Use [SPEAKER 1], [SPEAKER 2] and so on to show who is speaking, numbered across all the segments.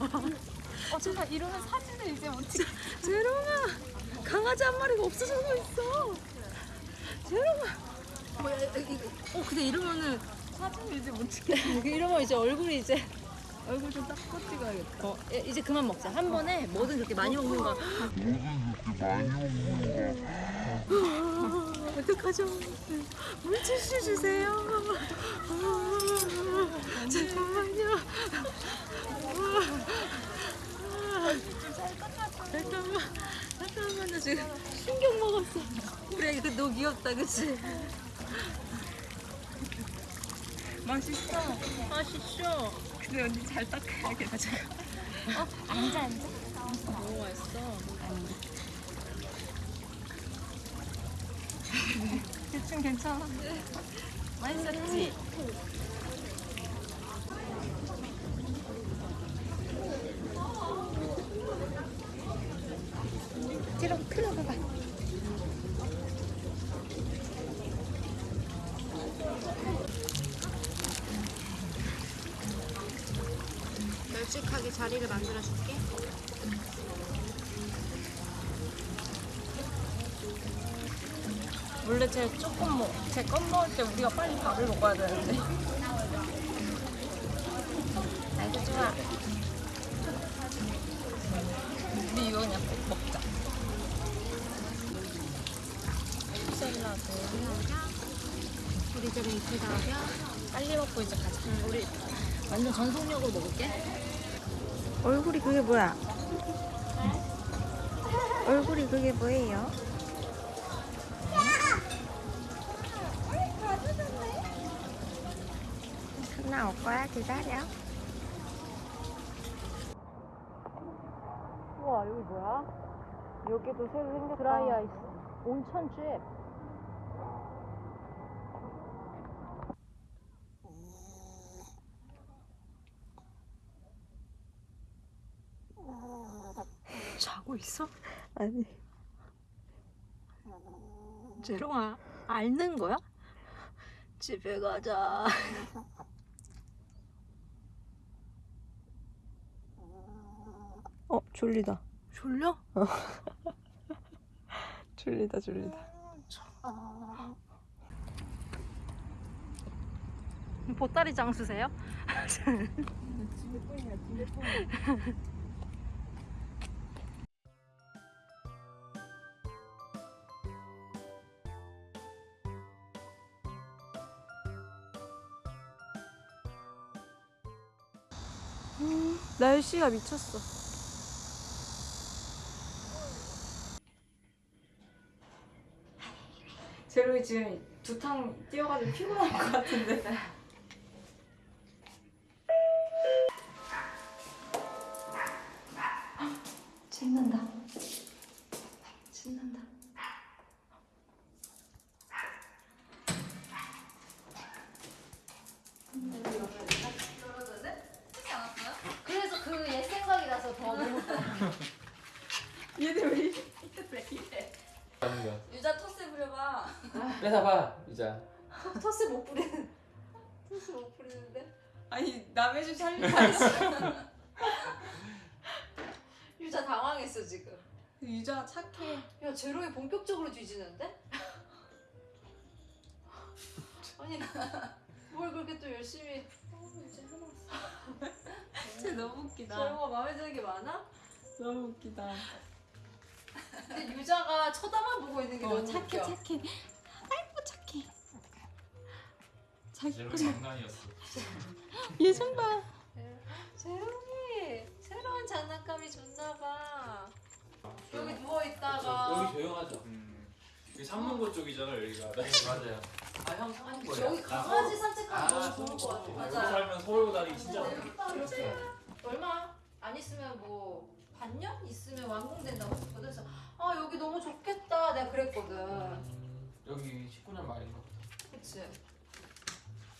[SPEAKER 1] 어, 제가 이러면 사진을 이제 못 찍.
[SPEAKER 2] 재롱아 강아지 한 마리가 없어져서 있어. 재롱아. 뭐야 이거 어 근데 이러면은
[SPEAKER 1] 사진을 이제 못 찍겠어.
[SPEAKER 2] 이러면 이제 얼굴이 이제 얼굴 좀 닦고 찍어야겠다. 어 예, 이제 그만 먹자. 한 번에 뭐든 그렇게 많이 먹는 거 어떡하죠 물티슈 주세요. 아, 잠깐만요. 잠깐만. 잠깐만 나 지금 충격 먹었어. 우리 애기 너무 귀엽다 그치? 맛있어. 맛있어.
[SPEAKER 1] 근데 언니 잘 닦아야겠다.
[SPEAKER 2] 앉아 앉아. 너무 맛있어
[SPEAKER 1] 대충 괜찮아.
[SPEAKER 2] 맛있었지? 뒤로 틀어 봐봐 널찍하게 자리를 만들어 줄게 원래 제 조금 먹, 제껌 먹을 때 우리가 빨리 밥을 먹어야 되는데. 아이고 좋아. 우리 이거 그냥 꼭 먹자. 샐러드. 우리 집에 이틀 나오면 빨리 먹고 이제 가자. 우리 완전 전속력으로 먹을게.
[SPEAKER 3] 얼굴이 그게 뭐야? 얼굴이 그게 뭐예요? 나올 거야 기다려.
[SPEAKER 2] 우와 여기 뭐야? 여기도 새로 생겼다. 드라이 아이스. 온천 집. 자고 있어?
[SPEAKER 3] 아니
[SPEAKER 2] 재롱아 앓는 거야? 집에 가자.
[SPEAKER 3] 어 졸리다.
[SPEAKER 2] 졸려?
[SPEAKER 3] 졸리다 졸리다.
[SPEAKER 2] 보따리 장수세요?
[SPEAKER 3] 날씨가 미쳤어.
[SPEAKER 2] 제로이 지금 두탕 뛰어가지고 피곤할 것 같은데. 신난다. 신난다. 그래서 그 옛 생각이 나서 더 너무
[SPEAKER 1] 얘들 왜 이래? 왜 이래?
[SPEAKER 4] 하는 거야.
[SPEAKER 2] 유자 토스 부려봐.
[SPEAKER 4] 뺏어봐 이자.
[SPEAKER 2] 토스 못 부리는. 토스 못 부리는데?
[SPEAKER 1] 아니 남의 집 살리다니.
[SPEAKER 2] 유자 당황했어 지금.
[SPEAKER 1] 유자 착해.
[SPEAKER 2] 야 제로이 본격적으로 뒤지는데? 아니 뭘 그렇게 또 열심히 어, 이제 해놨어.
[SPEAKER 1] 진짜 너무 웃기다.
[SPEAKER 2] 제로가 마음에 드는 게 많아?
[SPEAKER 1] 너무 웃기다.
[SPEAKER 2] 근데 유자가 쳐다만 보고 있는 게
[SPEAKER 1] 어,
[SPEAKER 2] 너무
[SPEAKER 1] 착해
[SPEAKER 2] 웃겨.
[SPEAKER 1] 착해. 자기
[SPEAKER 4] 장난이었어.
[SPEAKER 1] 예전 봐.
[SPEAKER 2] 제로이 새로운 장난감이 좋나봐. 여기 누워
[SPEAKER 4] 여기
[SPEAKER 2] 있다가
[SPEAKER 4] 조용하죠. 음. 여기 삼문고 쪽이잖아 여기가. 네 맞아요. 아형 사는 거야.
[SPEAKER 2] 여기 강아지 산책하기 너무 좋을 것 같아.
[SPEAKER 4] 여기
[SPEAKER 2] 맞아.
[SPEAKER 4] 살면 서울 다니기 진짜
[SPEAKER 2] 어. 여기 딱 이렇게 얼마 안 있으면 뭐 반년 있으면 완공된다고 했거든. 그래서 아 여기 너무 좋겠다. 내가 그랬거든.
[SPEAKER 4] 여기 19년 말인가 보다.
[SPEAKER 2] 그치?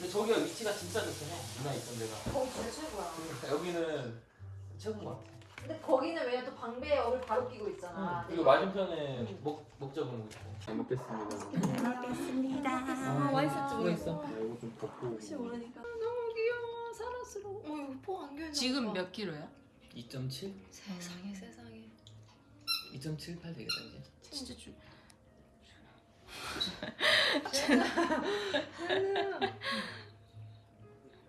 [SPEAKER 4] 근데 저기가 위치가 진짜 좋긴 해. 누나 있던 데가.
[SPEAKER 2] 거기 진짜 최고야.
[SPEAKER 4] 그러니까 여기는 최고인 것 같아.
[SPEAKER 2] 근데 거기는 왜냐 또 방배에 얼 바로 끼고 있잖아.
[SPEAKER 4] 그리고 맞은편에 목 목적은 있고. 잘 먹겠습니다.
[SPEAKER 3] 먹겠습니다.
[SPEAKER 2] 아, 맛있었지
[SPEAKER 4] 뭐 있어?
[SPEAKER 2] 모르겠어.
[SPEAKER 4] 이거 좀 덮고.
[SPEAKER 2] 혹시 모르니까. 아, 너무 귀여워. 사랑스러워. 어 이거 포 안경이
[SPEAKER 1] 지금 몇 킬로야?
[SPEAKER 4] 2.7?
[SPEAKER 2] 세상에 세상에.
[SPEAKER 4] 2.78 되겠다 이제.
[SPEAKER 1] 진짜 주.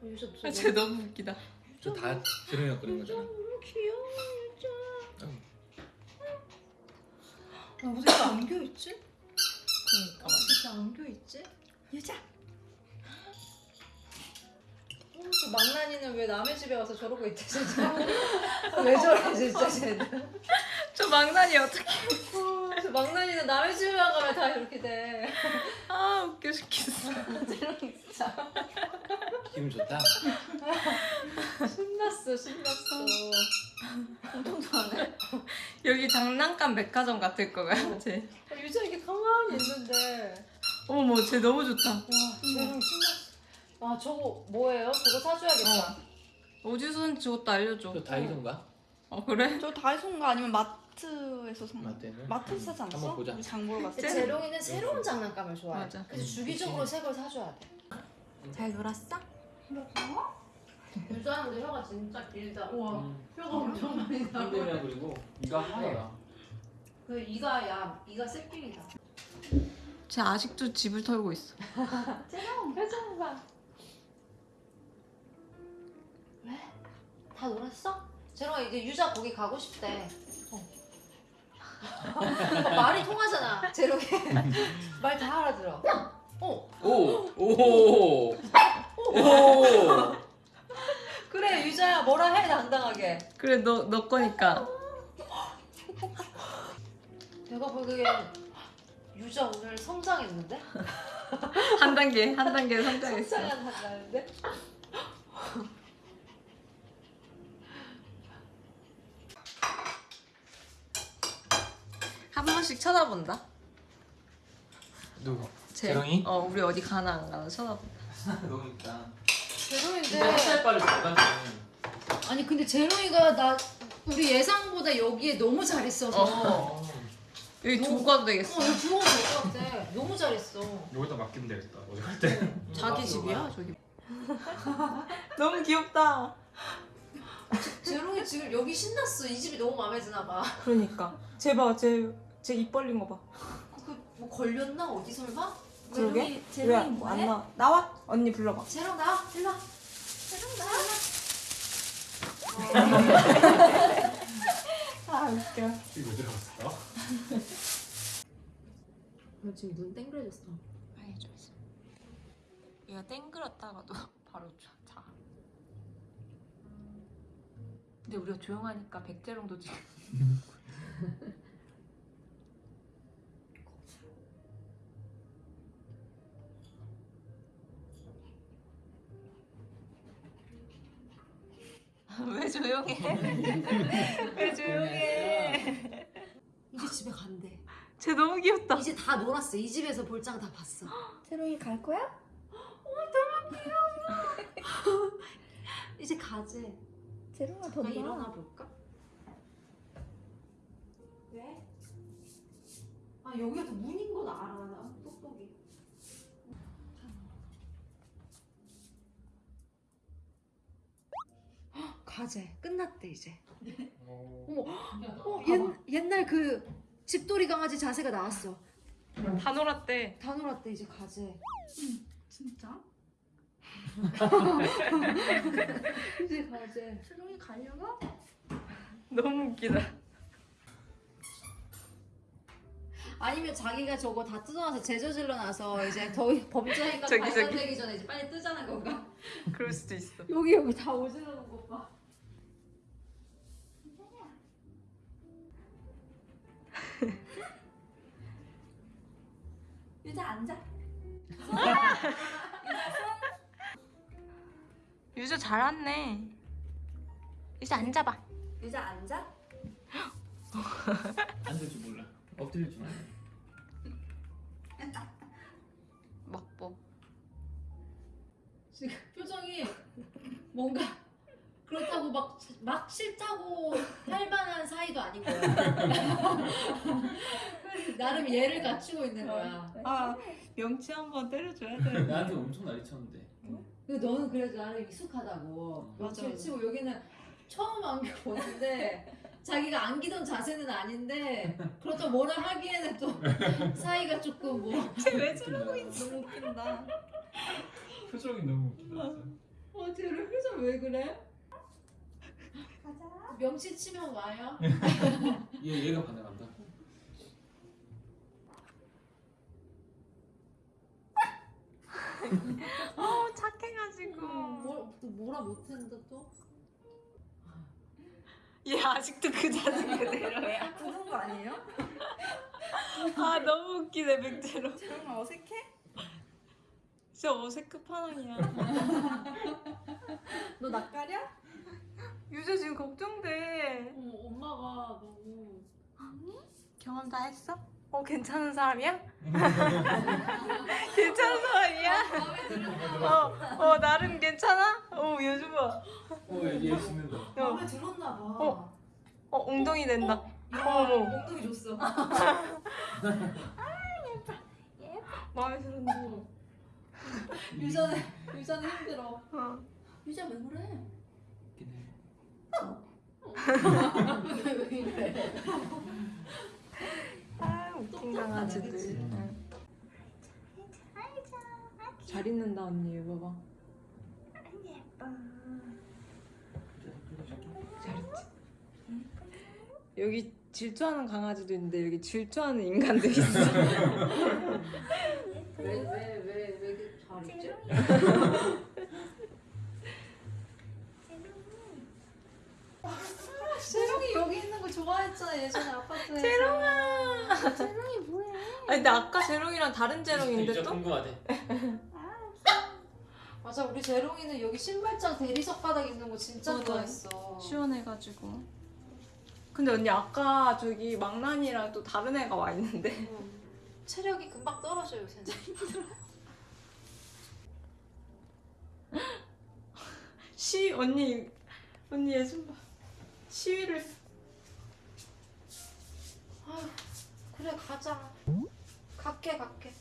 [SPEAKER 2] 유자
[SPEAKER 1] 아, 쟤 너무 웃기다.
[SPEAKER 4] 저다 재롱이가 그린 거잖아.
[SPEAKER 2] 너무 귀여워 유자.
[SPEAKER 4] 응.
[SPEAKER 2] 아 무슨 이렇게 안겨 있지?
[SPEAKER 1] 그러니까.
[SPEAKER 2] 이렇게 안겨 있지? 유자. 어, 저 망나니는 왜 남의 집에 와서 저러고 있대 진짜? 왜 저래 진짜 쟤는?
[SPEAKER 1] 저 망나니 어떻게?
[SPEAKER 2] 어, 저 망나니는 남의 집에만 가면 다 이렇게 돼.
[SPEAKER 1] 아 웃겨 죽겠어.
[SPEAKER 2] 진짜
[SPEAKER 4] 기분 좋다.
[SPEAKER 2] 신났어 신났어. 엄청 좋아하네.
[SPEAKER 1] 여기 장난감 백화점 같을 거야. 쟤.
[SPEAKER 2] 어, 유자 이게 가만히 있는데.
[SPEAKER 1] 어머 쟤 너무 좋다.
[SPEAKER 2] 와 쟤랑 신났어. 아 저거 뭐예요? 저거 사줘야겠다.
[SPEAKER 1] 어디서 산지 저것도 알려줘.
[SPEAKER 4] 저 다이소인가?
[SPEAKER 1] 어 그래?
[SPEAKER 3] 저 다이소인가 아니면 마트에서 산 거?
[SPEAKER 4] 맞대는.
[SPEAKER 3] 마트에서 사지 않았어?
[SPEAKER 4] 한번 보자.
[SPEAKER 3] 우리 장 보러 때.
[SPEAKER 2] 제롱이는 새로운 장난감을 좋아해.
[SPEAKER 1] 맞아.
[SPEAKER 2] 그래서 주기적으로 새 걸 사줘야 돼.
[SPEAKER 1] 잘 놀았어?
[SPEAKER 2] 유자는 혀가 진짜 길다. 우와.
[SPEAKER 4] 음.
[SPEAKER 2] 혀가 엄청 많이 나.
[SPEAKER 4] 힘들면 그리고 이가 하얘.
[SPEAKER 2] 그 이가 야 이가 새끼이다.
[SPEAKER 1] 쟤 아직도 집을 털고 있어.
[SPEAKER 2] 제롱 표정 봐. 왜? 다 놀았어? 제롱아 이제 유자 거기 가고 싶대. 어. 말이 통하잖아. 제롱이 말다 알아들어. 어.
[SPEAKER 4] 오! 오! 오!
[SPEAKER 2] 그래 유자야 뭐라 해 당당하게.
[SPEAKER 1] 그래 너 너 거니까.
[SPEAKER 2] 내가 보기엔 유자 오늘 성장했는데?
[SPEAKER 1] 한 단계 한 단계 성장했어.
[SPEAKER 2] 성장한 한다는데?
[SPEAKER 1] 한 번씩 쳐다본다.
[SPEAKER 4] 누구?
[SPEAKER 1] 쟤.
[SPEAKER 4] 재롱이?
[SPEAKER 1] 어 우리 어디 가나 안 가나 쳐다본다.
[SPEAKER 4] 너무 있다.
[SPEAKER 2] 제롱인데
[SPEAKER 4] 햇살 빠를 잘가지
[SPEAKER 2] 아니 근데 제롱이가 나 우리 예상보다 여기에 너무 잘했어서 어,
[SPEAKER 1] 여기 두고 가도 되겠어.
[SPEAKER 2] 이거 들어오면 될것 같아 너무 잘했어
[SPEAKER 4] 여기다 맡기면 되겠다. 어디 갈 때.
[SPEAKER 1] 자기 집이야 저기. 너무 귀엽다.
[SPEAKER 2] 제롱이 지금 여기 신났어 이 집이 너무 마음에 드나 봐
[SPEAKER 1] 그러니까. 쟤 봐, 쟤 쟤입 벌린 거 봐.
[SPEAKER 2] 그뭐 걸렸나 어디 설마?
[SPEAKER 1] 그러게.
[SPEAKER 2] 제롱이
[SPEAKER 1] 왜
[SPEAKER 2] 뭐해?
[SPEAKER 1] 안 나와? 나와. 언니 불러봐.
[SPEAKER 2] 제롱 나와 일로 와 제롱 나와
[SPEAKER 1] 아 웃겨.
[SPEAKER 4] 이거 들어갔어?
[SPEAKER 2] 너 지금 눈 땡그레졌어
[SPEAKER 1] 빨리 좀 있어. 얘가 땡그렸다가도 바로 자. 자. 근데 우리가 조용하니까 백재롱도 지금. 왜 조용해? 왜 조용해?
[SPEAKER 2] 이제 집에 간대
[SPEAKER 1] 쟤 너무 귀엽다.
[SPEAKER 2] 이제 다 놀았어 이 집에서 볼장 다 봤어
[SPEAKER 3] 새롱이 갈 거야?
[SPEAKER 2] 이제 가재
[SPEAKER 3] 새롱아 더 놀아.
[SPEAKER 2] 일어나 볼까? 왜? 아 여기가 더 문인 건 알아 나 똑똑이 헉, 가재 끝났대 이제 어머 어, 옛, 옛날 그 집돌이 강아지 자세가 나왔어
[SPEAKER 1] 다 놀았대.
[SPEAKER 2] 다 놀았대 이제 가재
[SPEAKER 3] 진짜?
[SPEAKER 2] 이제 가재
[SPEAKER 3] 새롱이 가려나?
[SPEAKER 1] 너무 웃기다.
[SPEAKER 2] 아니면 자기가 저거 다 뜯어놔서 제저질러 놔서 이제 더 범죄 행각 발견되기 전에 이제 빨리 뜨자는 건가?
[SPEAKER 1] 그럴 수도 있어.
[SPEAKER 2] 여기 여기 다 오지르는 것 봐.
[SPEAKER 3] 유자 앉아.
[SPEAKER 1] 유저 잘 왔네. 유저 앉아봐.
[SPEAKER 3] 유자 앉아.
[SPEAKER 4] 앉을 줄 몰라. 엎드릴 줄 알아.
[SPEAKER 1] 먹보.
[SPEAKER 2] 지금 표정이 뭔가 그렇다고 막, 막 싫다고 할 만한 사이도 아닌 거야. 나름 예를 갖추고 있는 거야.
[SPEAKER 1] 아 명치 한번 때려줘야 돼.
[SPEAKER 4] 나한테 엄청 난리 쳤는데.
[SPEAKER 2] 근데 너는 그래도 나름 익숙하다고.
[SPEAKER 1] 맞아.
[SPEAKER 2] 치고 여기는 처음 안겨보는데 자기가 안기던 자세는 아닌데 그렇다고 뭐라 하기에는 또 사이가 조금 뭐
[SPEAKER 1] 쟤왜
[SPEAKER 4] 저러고
[SPEAKER 1] 있어? 너무 웃긴다.
[SPEAKER 4] 표정이 너무 웃긴다.
[SPEAKER 2] 어, 쟤를 표정 왜 그래?
[SPEAKER 3] 가자.
[SPEAKER 2] 명치 치면 와요?
[SPEAKER 4] 얘 얘가 반응한다.
[SPEAKER 1] 어 착해가지고.
[SPEAKER 2] 뭐, 또 뭐라 못했는데 또?
[SPEAKER 1] 얘 아직도 그 자세 그대로야.
[SPEAKER 3] 부은 거 아니에요?
[SPEAKER 1] 아 너무 웃기네 백제로.
[SPEAKER 3] 재롱아 어색해?
[SPEAKER 1] 진짜 어색 끝판왕이야.
[SPEAKER 3] 너 낯가려?
[SPEAKER 1] 유재 지금 걱정돼.
[SPEAKER 2] 어, 엄마가 너무
[SPEAKER 1] 경험 다 했어? 어 괜찮은 사람이야? 괜찮은 사람이야?
[SPEAKER 2] 마음에 들었나
[SPEAKER 1] 어, 어 나름 괜찮아? 어 요즘 봐.
[SPEAKER 4] 어얘 신는다.
[SPEAKER 1] 어,
[SPEAKER 2] 마음에 들었나 봐.
[SPEAKER 1] 어. 어 엉덩이 된다.
[SPEAKER 2] 야,
[SPEAKER 1] 어머.
[SPEAKER 2] 엉덩이 줬어.
[SPEAKER 1] 마음에 드는데.
[SPEAKER 2] 유자는 유자는 힘들어.
[SPEAKER 1] 어.
[SPEAKER 2] 유자 왜 그래? 왜?
[SPEAKER 1] 아 웃긴 강아지들. 잘 있는다 언니 이거 봐.
[SPEAKER 3] 예뻐.
[SPEAKER 1] 잘 있지. 여기 질투하는 강아지도 있는데 여기 질투하는 인간도 있어.
[SPEAKER 2] 왜 왜 왜왜잘 있지? 재롱이 여기 있는 거 좋아했잖아 예전에 아파트에서.
[SPEAKER 1] 재롱아.
[SPEAKER 3] 재롱이 뭐해?
[SPEAKER 1] 아니 근데 아까 재롱이랑 다른 재롱인데
[SPEAKER 4] 진짜
[SPEAKER 1] 또?
[SPEAKER 4] 궁금하대.
[SPEAKER 2] 맞아 우리 재롱이는 여기 신발장 대리석 바닥 있는 거 진짜
[SPEAKER 1] 맞아.
[SPEAKER 2] 좋아했어.
[SPEAKER 1] 시원해가지고. 근데 언니 아까 저기 망나니랑 또 다른 애가 와 있는데.
[SPEAKER 2] 응. 체력이 금방 떨어져요 요새는.
[SPEAKER 1] 시 언니 언니 예좀 봐. 시위를
[SPEAKER 2] 아휴 그래 가자. 갈게 갈게.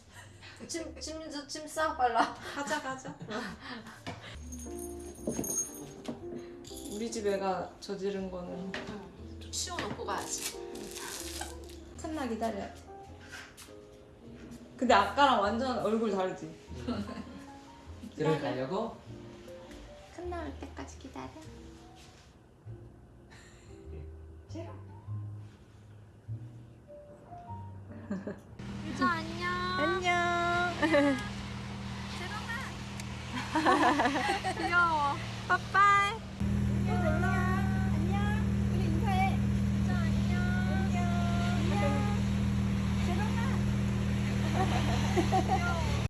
[SPEAKER 2] 짐짐짐싸 빨라.
[SPEAKER 1] 가자 가자. 우리 집 애가 저지른 거는
[SPEAKER 2] 좀 치워놓고 가야지.
[SPEAKER 1] 틈나 기다려야 돼. 근데 아까랑 완전 얼굴 다르지?
[SPEAKER 4] 들어가려고?
[SPEAKER 1] 끝나올 때까지 기다려.
[SPEAKER 3] 유자 안녕.
[SPEAKER 1] 안녕.
[SPEAKER 3] 귀여워.
[SPEAKER 1] 빠빠.